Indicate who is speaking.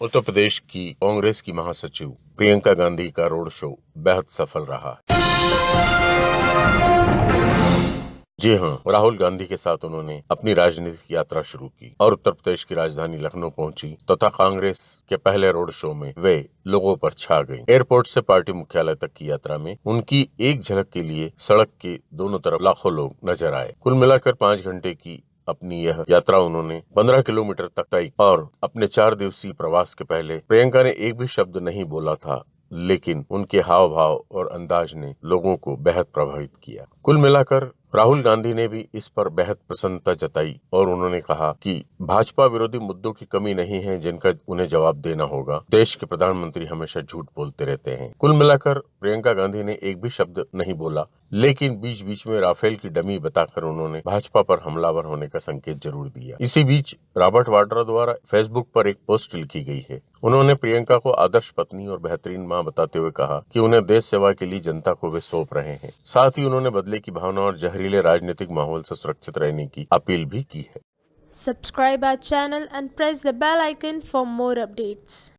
Speaker 1: उत्तर प्रदेश की कांग्रेस की महासचिव प्रियंका गांधी का रोड शो बेहद सफल रहा। जी हाँ राहुल गांधी के साथ उन्होंने अपनी राजनीतिक यात्रा शुरू की और उत्तर प्रदेश की राजधानी लखनऊ पहुँची तथा तो कांग्रेस के पहले रोड शो में वे लोगों पर छा गई। एयरपोर्ट से पार्टी मुख्यालय तक की यात्रा में उनकी एक झलक के लिए सड़क के दोनों तरफ़ लाखों लोग नज़र आए। कुल मिलाकर पाँच घंटे की अपनी यह यात्रा उन्होंने 15 किलोमीटर तक तय और अपने चार दिवसीय प्रवास के पहले प्रियंका ने एक भी शब्द नहीं बोला था, लेकिन उनके हाव भाव और अंदाज ने लोगों को बेहद प्रभावित किया। कुल मिलाकर राहुल गांधी ने भी इस पर बेहद प्रसन्नता जताई और उन्होंने कहा कि भाजपा विरोधी मुद्दों की कमी नहीं है जिनका उन्हें जवाब देना होगा। देश के प्रधानमंत्री हमेशा झूठ बोलते रहते हैं। कुल मिलाकर प्रियंका गांधी ने एक भी शब्द नहीं बोला, लेकिन बीच बीच में राफेल की डमी बताकर उन्होंने भाजपा पर हमलावर होने का संकेत ज़रूर दिया। इसी बीच रॉबर्ट वाड्रा द्वारा फेसबुक पर एक पोस्ट लिखी गई है। उन्होंने प्रियंका को आदर्श पत्नी और बेहतरीन माँ बताते हुए कहा कि उन्हें देश सेवा के लिए जनता को वे सौंप रहे हैं साथ ही उन्होंने बदले की भावना और जहरीले राजनीतिक माहौल से सुरक्षित रहने की अपील भी की है
Speaker 2: subscribe our channel and press the bell icon for more updates.